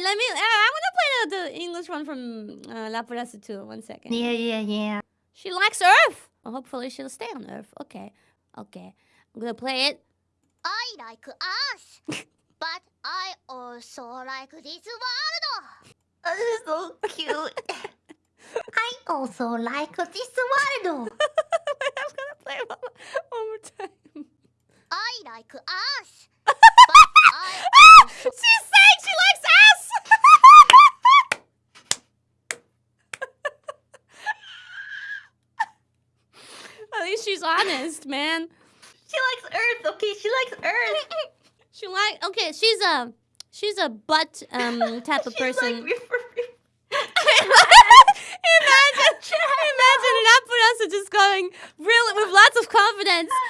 right, let me. Uh, I want to play the, the English one from uh, La Pureza too. One second. Yeah, yeah, yeah. She likes Earth. Well, hopefully she'll stay on Earth. Okay, okay. I'm gonna play it. I like Earth, but I also like this world. This is so cute. I also like this world. I'm gonna play it one, one more time. I like Earth, least she's honest, man. She likes Earth, okay? She likes Earth. She like okay. She's a she's a butt um type of person. like, imagine, imagine an Apurasa just going really with lots of confidence. I like ass.